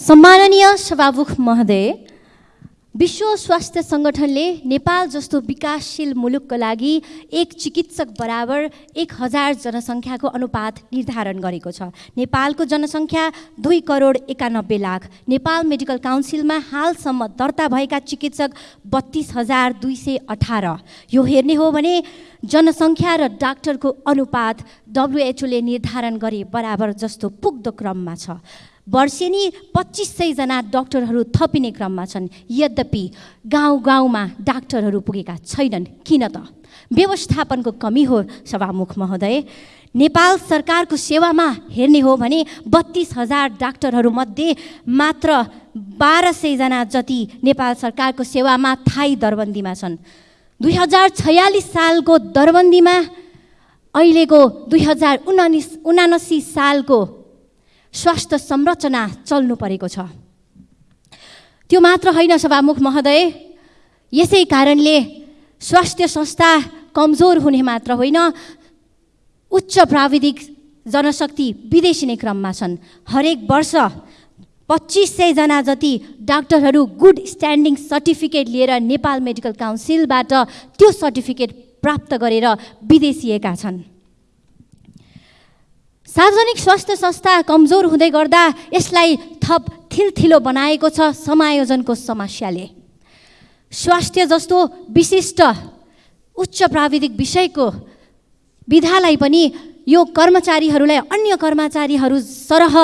सम्माननीय सभामुख महोदय विश्व स्वास्थ्य सङ्गठनले नेपाल जस्तो विकासशील मुलुकको लागि एक चिकित्सक बराबर एक हजार जनसङ्ख्याको अनुपात निर्धारण गरेको छ। नेपालको जनसङ्ख्या दुई करोड एकानब्बे लाख। नेपाल मेडिकल काउन्सिलमा हालसम्म दर्ता भएका चिकित्सक बत्तिस हजार दुई सय अठार। यो हेर्ने हो भने जनसङ्ख्या र डाक्टरको अनुपात डब्लुएचओले निर्धारण गरे बराबर जस्तो पुग्दो क्रममा छ। वर्षेनी पच्चिस सयजना डक्टरहरू थपिने क्रममा छन्। यद्यपि गाउँ गाउँमा डाक्टरहरू पुगेका छैनन्। किन त? व्यवस्थापनको कमी हो सभामुख महोदय। नेपाल सरकारको सेवामा हेर्ने हो भने बत्तिस हजार डाक्टरहरूमध्ये मात्र बाह्र सयजना जति नेपाल सरकारको सेवामा थाई दरबन्दीमा छन्। दुई हजार छयालिस सालको दरबन्दीमा अहिलेको दुई हजार उनासी सालको स्वास्थ्य संरचना चल्नु परेको छ। त्यो मात्र होइन सभामुख महोदय यसै कारणले स्वास्थ्य संस्था कमजोर हुने मात्र होइन उच्च प्राविधिक जनशक्ति विदेशिने क्रममा छन्। हरेक वर्ष पच्चिस सयजना जति डाक्टरहरू गुड स्ट्यान्डिङ सर्टिफिकेट लिएर नेपाल मेडिकल काउन्सिलबाट त्यो सर्टिफिकेट प्राप्त गरेर विदेशिएका छन्। सार्वजनिक स्वास्थ्य संस्था कमजोर हुँदै गर्दा यसलाई थप थिलथिलो बनाएको छ समायोजनको समस्याले। स्वास्थ्य जस्तो विशिष्ट उच्च प्राविधिक विषयको विधालाई पनि यो कर्मचारीहरूलाई अन्य कर्मचारीहरू सरह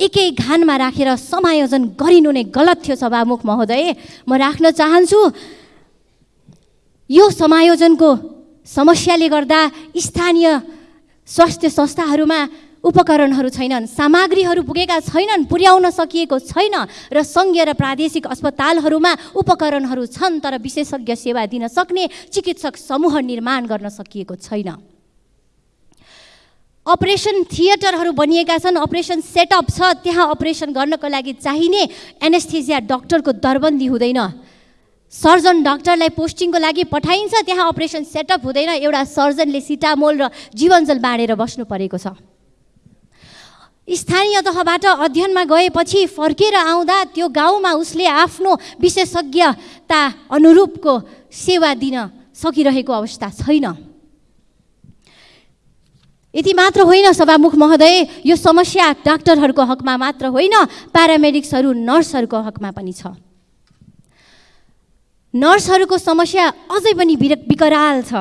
एकै घानमा राखेर समायोजन गरिनु नै गलत थियो सभामुख महोदय। म राख्न चाहन्छु यो समायोजनको समस्याले गर्दा स्थानीय स्वास्थ्य संस्थाहरूमा उपकरणहरू छैनन् सामग्रीहरू पुगेका छैनन् पुर्याउन सकिएको छैन र सङ्घीय र प्रादेशिक अस्पतालहरूमा उपकरणहरू छन् तर विशेषज्ञ सेवा दिन सक्ने चिकित्सक समूह निर्माण गर्न सकिएको छैन। अपरेसन थिएटरहरू बनिएका छन् अपरेसन सेटअप छ त्यहाँ अपरेसन गर्नको लागि चाहिने एनेस्थेसिया डक्टरको दरबन्दी हुँदैन। सर्जन डक्टरलाई पोस्टिङको लागि पठाइन्छ त्यहाँ अपरेसन सेटअप हुँदैन एउटा सर्जनले सिटामोल र जीवनजल बाँडेर बस्नु परेको छ। स्थानीय तहबाट अध्ययनमा गएपछि फर्केर आउँदा त्यो गाउँमा उसले आफ्नो विशेषज्ञता अनुरूपको सेवा दिन सकिरहेको अवस्था छैन। यति मात्र होइन सभामुख महोदय यो समस्या डाक्टरहरूको हकमा मात्र होइन प्यारामेडिक्सहरू नर्सहरूको हकमा पनि छ। नर्सहरूको समस्या अझै पनि विकराल छ।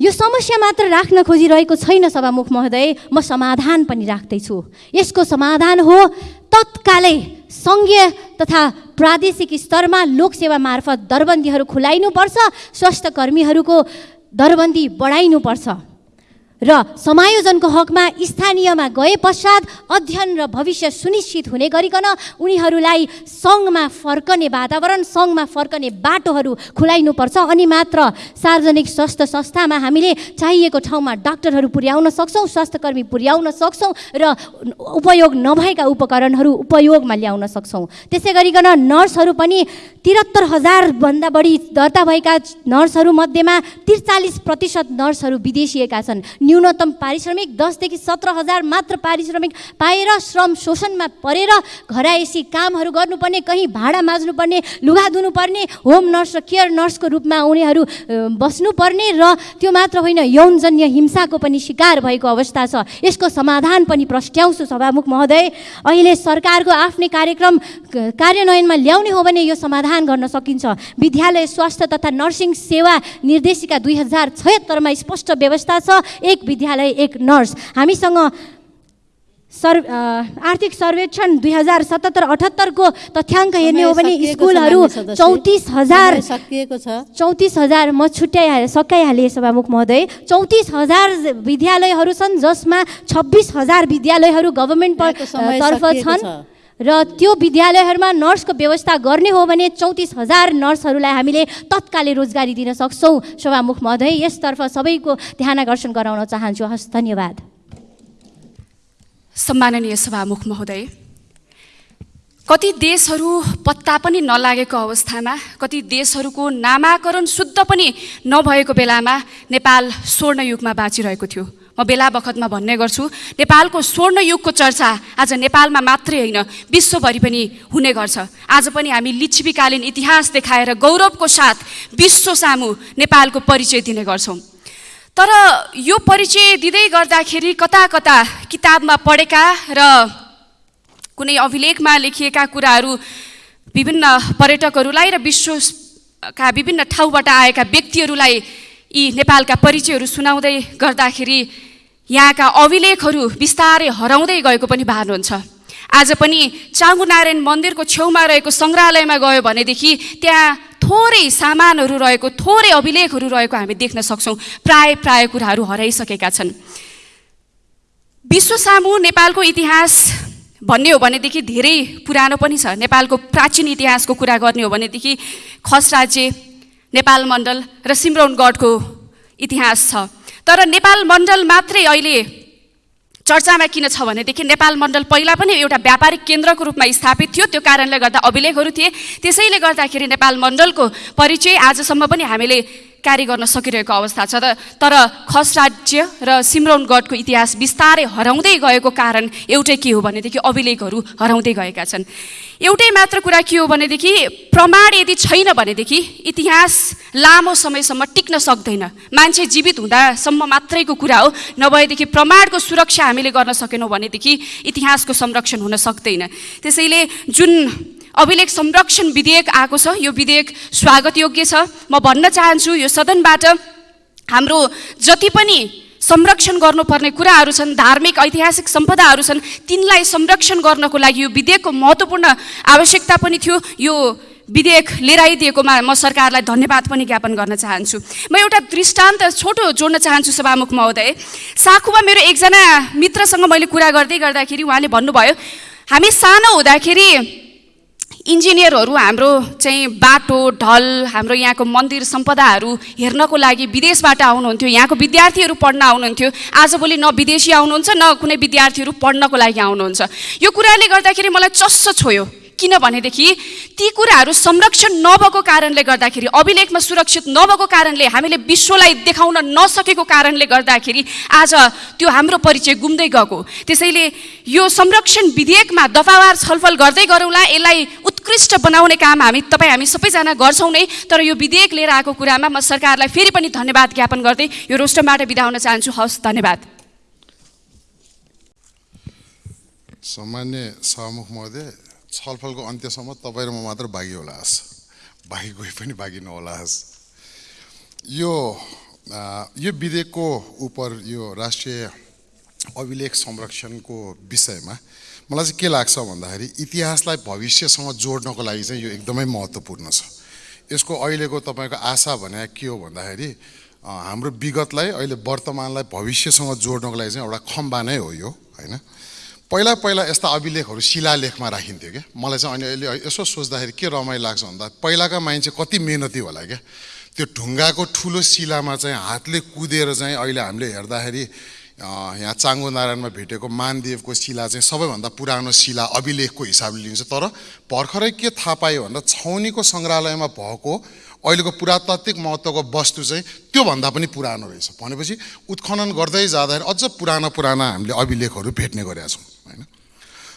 यो समस्या मात्र राख्न खोजिरहेको छैन सभामुख महोदय म समाधान पनि राख्दैछु। यसको समाधान हो तत्कालै सङ्घीय तथा प्रादेशिक स्तरमा लोकसेवा मार्फत दरबन्दीहरू खुलाइनुपर्छ स्वास्थ्य कर्मीहरूको दरबन्दी बढाइनुपर्छ। र समायोजनको हकमा स्थानीयमा गए पश्चात अध्ययन र भविष्य सुनिश्चित हुने गरिकन उनीहरूलाई सङ्घमा फर्कने वातावरण सङ्घमा फर्कने बाटोहरू खुलाइनुपर्छ। अनि मात्र सार्वजनिक स्वास्थ्य संस्थामा हामीले चाहिएको ठाउँमा डाक्टरहरू पुर्याउन सक्छौँ स्वास्थ्यकर्मी पुर्याउन सक्छौँ र उपयोग नभएका उपकरणहरू उपयोगमा ल्याउन सक्छौँ। त्यसै गरिकन नर्सहरू पनि त्रिहत्तर हजारभन्दा बढी दर्ता भएका नर्सहरूमध्येमा त्रिचालिस प्रतिशत नर्सहरू विदेशिएका छन्। न्यूनतम पारिश्रमिक दसदेखि सत्र हजार मात्र पारिश्रमिक पाएर श्रम शोषणमा परेर घरायसी कामहरू गर्नुपर्ने कहीँ भाडा माझ्नुपर्ने लुगा धुनुपर्ने होम नर्स र केयर नर्सको रूपमा उनीहरू बस्नुपर्ने र त्यो मात्र होइन यौनजन्य हिंसाको पनि शिकार भएको अवस्था छ। यसको समाधान पनि प्रस्ट्याउँछु सभामुख महोदय। अहिले सरकारको आफ्नै कार्यक्रम कार्यान्वयनमा ल्याउने हो भने यो समाधान गर्न सकिन्छ। विद्यालय स्वास्थ्य तथा नर्सिङ सेवा निर्देशिका दुई हजार छयत्तरमा स्पष्ट व्यवस्था छ। एक विद्यालय एक नर्स। हामीसँग सर् आर्थिक सर्वेक्षण दुई हजार सतहत्तर अठहत्तरको तथ्याङ्क हेर्ने हो भने स्कुलहरू चौतिस हजार सकिएको छ। चौतिस हजार म छुट्याइहालेँ सकाइहालेँ सभामुख महोदय। चौतिस हजार विद्यालयहरू छन् जसमा छब्बिस हजार विद्यालयहरू गभर्मेन्ट तर्फ छन्। र त्यो विद्यालयहरूमा नर्सको व्यवस्था गर्ने हो भने चौतिस हजार नर्सहरूलाई हामीले तत्कालै रोजगारी दिन सक्छौँ। सभामुख महोदय यसतर्फ सबैको ध्यान आकर्षण गराउन चाहन्छु। हस् धन्यवाद। सम्माननीय सभामुख महोदय कति देशहरू पत्ता पनि नलागेको अवस्थामा कति देशहरूको नामाकरण शुद्ध पनि नभएको बेलामा नेपाल स्वर्णयुगमा बाँचिरहेको थियो। म बेला बखतमा भन्ने गर्छु नेपालको स्वर्ण युगको चर्चा आज नेपालमा मात्रै होइन विश्वभरि पनि हुने गर्छ। आज पनि हामी लिच्छवीकालीन इतिहास देखाएर गौरवको साथ विश्व सामु नेपालको परिचय दिने गर्छौँ। तर यो परिचय दिँदै गर्दाखेरि कता कता किताबमा पढेका र कुनै अभिलेखमा लेखिएका कुराहरू विभिन्न पर्यटकहरूलाई र विश्वका विभिन्न ठाउँबाट आएका व्यक्तिहरूलाई यी नेपालका परिचयहरू सुनाउँदै गर्दाखेरि यहाँका अभिलेखहरू बिस्तारै हराउँदै गएको पनि भान हुन्छ। आज पनि चाङ्गु नारायण मन्दिरको छेउमा रहेको सङ्ग्रहालयमा गयो भनेदेखि त्यहाँ थोरै सामानहरू रहेको थोरै अभिलेखहरू रहेको हामी देख्न सक्छौँ। प्राय प्राय कुराहरू हराइसकेका छन्। विश्व सामु नेपालको इतिहास भन्ने हो भनेदेखि धेरै पुरानो पनि छ। नेपालको प्राचीन इतिहासको कुरा गर्ने हो भनेदेखि खस राज्य नेपाल मण्डल र सिमरौनगढको इतिहास छ। तर नेपाल मण्डल मात्रै अहिले चर्चामा किन छ भनेदेखि नेपाल मण्डल पहिला पनि एउटा व्यापारिक केन्द्रको रूपमा स्थापित थियो। त्यो कारणले गर्दा अभिलेखहरू थिए। त्यसैले गर्दाखेरि नेपाल मण्डलको परिचय आजसम्म पनि हामीले कार्य गर्न सकिरहेको अवस्था छ त। तर खस राज्य र सिमरौनगढको इतिहास बिस्तारै हराउँदै गएको कारण एउटै के हो भनेदेखि अभिलेखहरू हराउँदै गएका छन्। एउटै मात्र कुरा के हो भनेदेखि प्रमाण यदि छैन भनेदेखि इतिहास लामो समयसम्म टिक्न सक्दैन। मान्छे जीवित हुँदासम्म मात्रैको कुरा हो। नभएदेखि प्रमाणको सुरक्षा हामीले गर्न सकेनौँ भनेदेखि इतिहासको संरक्षण हुन सक्दैन। त्यसैले जुन अभिलेख संरक्षण विधेयक आएको छ। यो विधेयक स्वागत योग्य छ। म भन्न चाहन्छु यो सदनबाट हाम्रो जति पनि संरक्षण गर्नुपर्ने कुराहरू छन् धार्मिक ऐतिहासिक सम्पदाहरू छन् तिनलाई संरक्षण गर्नको लागि यो विधेयकको महत्त्वपूर्ण आवश्यकता पनि थियो। यो विधेयक लिएर आइदिएकोमा म सरकारलाई धन्यवाद पनि ज्ञापन गर्न चाहन्छु। म एउटा दृष्टान्त छोटो जोड्न चाहन्छु सभामुख महोदय। साखुमा मेरो एकजना मित्रसँग मैले कुरा गर्दै गर्दाखेरि उहाँले भन्नुभयो हामी सानो हुँदाखेरि इन्जिनियरहरू हाम्रो चाहिँ बाटो ढल हाम्रो यहाँको मन्दिर सम्पदाहरू हेर्नको लागि विदेशबाट आउनुहुन्थ्यो। यहाँको विद्यार्थीहरू पढ्न आउनुहुन्थ्यो। आजभोलि न विदेशी आउनुहुन्छ न कुनै विद्यार्थीहरू पढ्नको लागि आउनुहुन्छ। यो कुराले गर्दाखेरि मलाई चस्स छोयो। किनभनेदेखि ती कुराहरू संरक्षण नभएको कारणले गर्दाखेरि अभिलेखमा सुरक्षित नभएको कारणले हामीले विश्वलाई देखाउन नसकेको कारणले गर्दाखेरि आज त्यो हाम्रो परिचय गुम्दै गएको। त्यसैले यो संरक्षण विधेयकमा दफावार छलफल गर्दै गरौँला यसलाई उत्कृष्ट बनाउने काम हामी तपाईँ हामी सबैजना गर्छौँ नै तर यो विधेयक लिएर आएको कुरामा म सरकारलाई फेरि पनि धन्यवाद ज्ञापन गर्दै यो रोस्टरबाट बिदा हुन चाहन्छु। हवस् धन्यवाद। सामान्य सभामुख महोदय छलफलको अन्त्यसम्म तपाईँ र म मात्र बाँकी होला हस्। बाँकी कोही पनि बाँकी नहोला हस्। यो यो विधेयकको उप यो राष्ट्रिय अभिलेख संरक्षणको विषयमा मलाई चाहिँ के लाग्छ भन्दाखेरि इतिहासलाई भविष्यसँग जोड्नको लागि चाहिँ यो एकदमै महत्त्वपूर्ण छ। यसको अहिलेको तपाईँको आशा भने के हो भन्दाखेरि हाम्रो विगतलाई अहिले वर्तमानलाई भविष्यसँग जोड्नको लागि चाहिँ एउटा खम्बा नै हो यो होइन? पहिला पहिला यस्ता अभिलेखहरू शिलालेखमा राखिन्थ्यो क्या। मलाई चाहिँ अहिले अहिले यसो सोच्दाखेरि के रमाइलो लाग्छ भन्दा पहिलाका मान्छे कति मेहनती होला क्या। त्यो ढुङ्गाको ठुलो शिलामा चाहिँ हातले कुदेर चाहिँ अहिले हामीले हेर्दाखेरि यहाँ चाङ्गो नारायणमा भेटेको मानदेवको शिला चाहिँ सबैभन्दा पुरानो शिला अभिलेखको हिसाबले लिन्छ। तर भर्खरै के थाहा पायो भन्दा छाउनीको सङ्ग्रहालयमा भएको अहिलेको पुरातात्विक महत्त्वको वस्तु चाहिँ त्योभन्दा पनि पुरानो रहेछ। भनेपछि उत्खनन गर्दै जाँदाखेरि अझ पुराना पुराना हामीले अभिलेखहरू भेट्ने गरेका छौँ।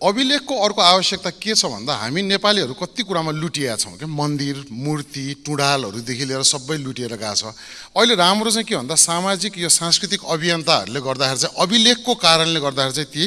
अभिलेखको अर्को आवश्यकता के छ भन्दा हामी नेपालीहरू कति कुरामा लुटिएका छौँ क्या मन्दिर मूर्ति टुँडालहरूदेखि लिएर सबै लुटिएर गएको छ। अहिले राम्रो चाहिँ के भन्दा सामाजिक यो सांस्कृतिक अभियन्ताहरूले गर्दाखेरि चाहिँ अभिलेखको कारणले गर्दाखेरि चाहिँ ती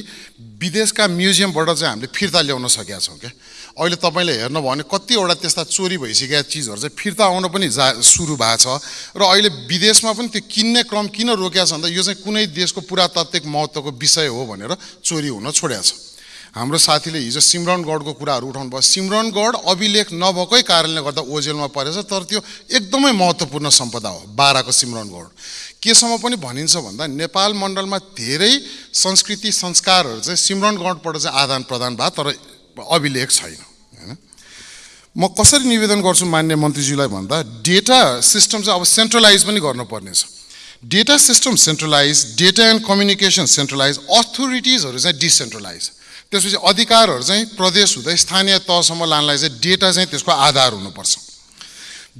विदेशका म्युजियमबाट चाहिँ हामीले फिर्ता ल्याउन सकेका छौँ क्या अहिले तपाईँले हेर्नुभयो भने कतिवटा त्यस्ता चोरी भइसकेका चिजहरू चाहिँ फिर्ता आउन पनि जा सुरु भएको छ। र अहिले विदेशमा पनि त्यो किन्ने क्रम किन रोकिएको छ भन्दा यो चाहिँ कुनै देशको पुरातात्विक महत्त्वको विषय हो भनेर चोरी हुन छोडेको छ हाम्रो साथीले हिजो सिमरनगढको कुराहरू उठाउनु भयो। सिमरनगढ अभिलेख नभएकै कारणले गर्दा ओजेलमा परेछ तर त्यो एकदमै महत्त्वपूर्ण सम्पदा हो बाह्रको सिमरनगढ। केसम्म पनि भनिन्छ भन्दा नेपाल मण्डलमा धेरै संस्कृति संस्कारहरू चाहिँ सिमरनगढबाट चाहिँ आदान प्रदान भयो तर अभिलेख छैन होइन? म कसरी निवेदन गर्छु मान्य मन्त्रीज्यूलाई भन्दा डेटा सिस्टम चाहिँ अब सेन्ट्रलाइज पनि गर्नुपर्ने छ data system centralise data and communication centralise अथोरिटिजहरू चाहिँ डिसेन्ट्रलाइज त्यसपछि अधिकारहरू चाहिँ प्रदेश हुँदै स्थानीय तहसम्म लानलाई चाहिँ डेटा चाहिँ त्यसको आधार हुनुपर्छ।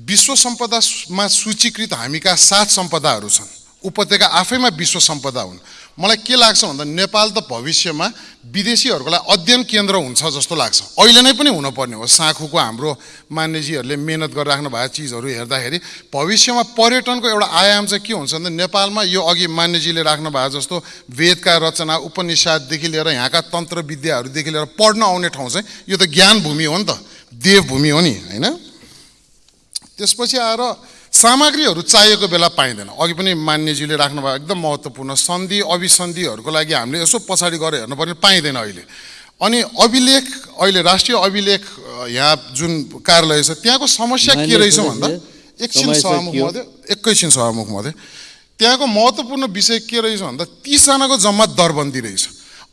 विश्व सम्पदामा सूचीकृत हामीका सात सम्पदाहरू छन्। उपत्यका आफैमा विश्व सम्पदा हुन्। मलाई के लाग्छ भन्दा नेपाल त भविष्यमा विदेशीहरूको लागि अध्ययन केन्द्र हुन्छ जस्तो लाग्छ। अहिले नै पनि हुनुपर्ने हो। साँखुको हाम्रो मान्यजीहरूले मेहनत गरेर राख्नु भएको चिजहरू हेर्दाखेरि भविष्यमा पर्यटनको एउटा आयाम चाहिँ के हुन्छ भन्दा नेपालमा यो अघि मान्यजीले राख्नु भएको जस्तो वेदका रचना उपनिषददेखि लिएर यहाँका तन्त्र विद्याहरूदेखि लिएर पढ्न आउने ठाउँ चाहिँ यो त ज्ञान भूमि हो नि त। देवभूमि हो नि होइन? त्यसपछि आएर सामग्रीहरू चाहिएको बेला पाइँदैन। अघि पनि मान्यजीले राख्नुभयो एकदम महत्त्वपूर्ण सन्धि अभिसन्धिहरूको लागि हामीले यसो पछाडि गएर हेर्नुपर्ने पाइँदैन अहिले। अनि अभिलेख अहिले राष्ट्रिय अभिलेख यहाँ जुन कार्यालय छ त्यहाँको समस्या के रहेछ भन्दा एकछिन सभामुख। महोदय एकैछिन सभामुख महोदय त्यहाँको महत्त्वपूर्ण विषय के रहेछ भन्दा तिसजनाको जम्मा दरबन्दी रहेछ।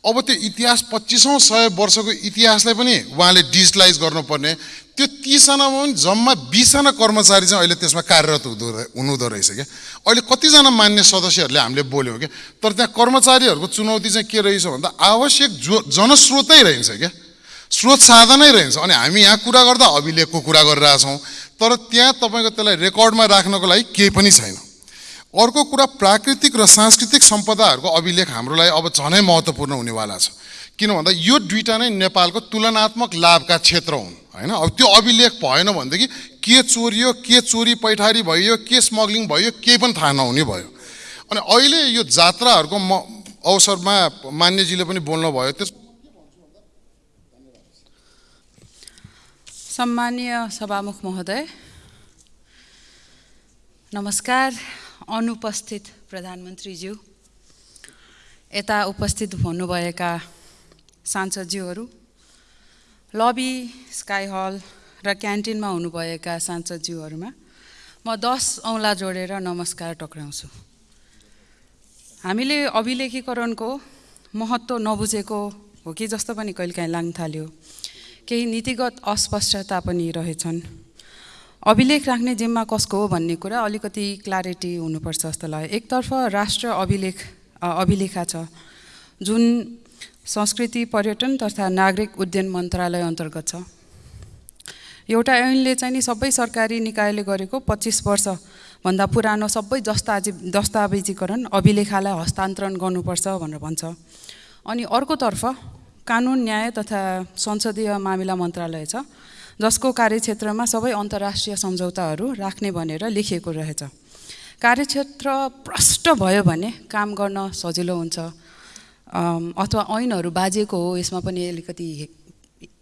अब त्यो इतिहास पच्चिसौँ सय वर्षको इतिहासलाई पनि उहाँले डिजिटलाइज गर्नुपर्ने। त्यो तिसजनामा पनि जम्मा बिसजना कर्मचारी चाहिँ अहिले त्यसमा कार्यरत हुँदो हुनुहुँदो रहेछ क्या। अहिले कतिजना मान्य सदस्यहरूले हामीले बोल्यौँ क्या। तर त्यहाँ कर्मचारीहरूको चुनौती चाहिँ के रहेछ भन्दा आवश्यक जो जनस्रोतै रहन्छ क्या। स्रोत साधनै रहन्छ। अनि हामी यहाँ कुरा गर्दा अभिलेखको कुरा गरिरहेछौँ। तर त्यहाँ तपाईँको त्यसलाई रेकर्डमा राख्नको लागि केही पनि छैन। अर्को कुरा प्राकृतिक र सांस्कृतिक सम्पदाहरूको अभिलेख हाम्रो लागि अब झनै महत्त्वपूर्ण हुनेवाला छ। किन भन्दा यो दुइटा नै नेपालको तुलनात्मक लाभका क्षेत्र हुन् होइन? अब त्यो अभिलेख भएन भनेदेखि के चोरियो के चोरी पैठारी भयो के स्मग्लिङ भयो केही पनि थाहा नहुने भयो। अनि अहिले यो जात्राहरूको म अवसरमा मान्यजीले पनि बोल्नुभयो त्यस सम्मानीय सभामुख महोदय नमस्कार। अनुपस्थित प्रधानमन्त्रीज्यू यता उपस्थित हुनुभएका सांसदज्यूहरू लबी स्काई हल र क्यान्टिनमा हुनुभएका सांसदज्यूहरूमा म दस औँला जोडेर नमस्कार टक्राउँछु। हामीले अभिलेखीकरणको महत्त्व नबुझेको हो कि जस्तो पनि कहिलेकाहीँ लाग्न थाल्यो। केही नीतिगत अस्पष्टता पनि रहेछन्। अभिलेख राख्ने जिम्मा कसको हो भन्ने कुरा अलिकति क्ल्यारिटी हुनुपर्छ जस्तो लाग्यो। एकतर्फ राष्ट्र अभिलेख अभिलेखा छ। जुन संस्कृति पर्यटन तथा नागरिक उड्डयन मन्त्रालय अन्तर्गत छ। एउटा ऐनले चाहिँ नि सबै सरकारी निकायले गरेको पच्चिस वर्षभन्दा पुरानो सबै दस्ताजी दस्तावेजीकरण अभिलेखालाई हस्तान्तरण गर्नुपर्छ भनेर भन्छ। अनि अर्कोतर्फ कानुन न्याय तथा संसदीय मामिला मन्त्रालय छ। जसको कार्यक्षेत्रमा सबै अन्तर्राष्ट्रिय सम्झौताहरू राख्ने भनेर लेखिएको रहेछ। कार्यक्षेत्र प्रष्ट भयो भने काम गर्न सजिलो हुन्छ। अथवा ऐनहरू बाजिएको हो यसमा पनि अलिकति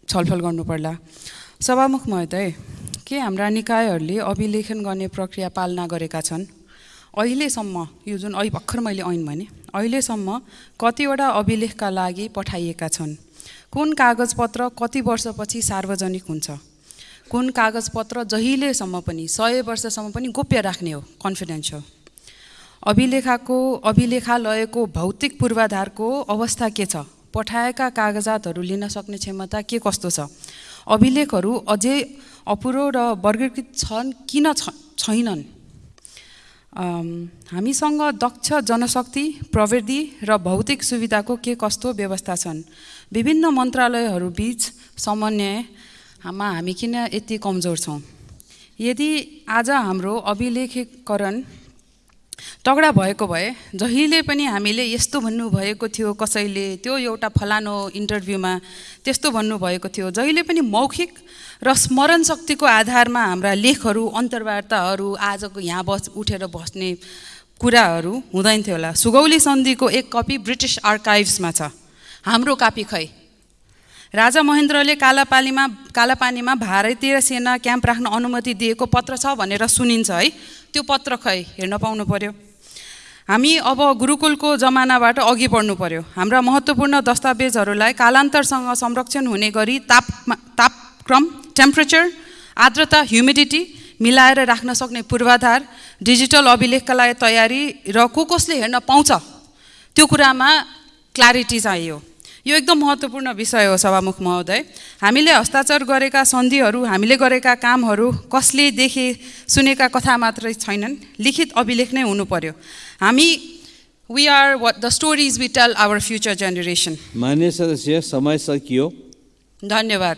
छलफल गर्नुपर्ला। सभामुख महोदय के हाम्रा निकायहरूले अभिलेखन गर्ने प्रक्रिया पालना गरेका छन्? अहिलेसम्म यो जुन अहिले भर्खर मैले ऐन भने अहिलेसम्म कतिवटा अभिलेखका लागि पठाइएका छन्? कुन कागजपत्र कति वर्षपछि सार्वजनिक हुन्छ? कुन कागजपत्र जहिलेसम्म पनि सय वर्षसम्म पनि गोप्य राख्ने हो कन्फिडेन्सियल अभिलेखाको अभिलेखालयको भौतिक पूर्वाधारको अवस्था के छ? पठाएका कागजातहरू लिन सक्ने क्षमता के कस्तो छ? अभिलेखहरू अझै अपुरो र वर्गीकृत छन् किन छैनन्? हामीसँग दक्ष जनशक्ति प्रविधि र भौतिक सुविधाको के कस्तो व्यवस्था छन्? विभिन्न मन्त्रालयहरू बिच समन्वयमा हामी किन यति कमजोर छौँ? यदि आज हाम्रो अभिलेखीकरण तगडा भएको भए जहिले पनि हामीले यस्तो भन्नुभएको थियो कसैले त्यो एउटा फलानो इन्टरभ्यूमा त्यस्तो भन्नुभएको थियो। जहिले पनि मौखिक र स्मरण शक्तिको आधारमा हाम्रा लेखहरू अन्तर्वार्ताहरू आजको यहाँ बस उठेर बस्ने कुराहरू हुँदैन थियो होला। सुगौली सन्धिको एक कपी ब्रिटिस आर्काइभ्समा छ। हाम्रो कापी खै। राजा महेन्द्रले कालापानीमा कालापानीमा भारतीय सेना क्याम्प राख्न अनुमति दिएको पत्र छ भनेर सुनिन्छ है। त्यो पत्र खै हेर्न पाउनु पर्यो? हामी अब गुरुकुलको जमानाबाट अघि बढ्नु पर्यो। हाम्रा महत्त्वपूर्ण दस्तावेजहरूलाई कालान्तरसँग संरक्षण हुने गरी ताप तापक्रम टेम्परेचर आर्द्रता ह्युमिडिटी मिलाएर राख्न सक्ने पूर्वाधार डिजिटल अभिलेखका लागि तयारी र को कसले हेर्न पाउँछ? त्यो कुरामा क्ल्यारिटी चाहियो। यो एकदम महत्त्वपूर्ण विषय हो सभामुख महोदय। हामीले हस्ताक्षर गरेका सन्धिहरू हामीले गरेका कामहरू कसले देखे सुनेका कथा मात्रै छैनन्। लिखित अभिलेख नै हुनु पर्यो। हामी we are what the stories we tell our future generation मान्य सदस्य समय सकियो। धन्यवाद।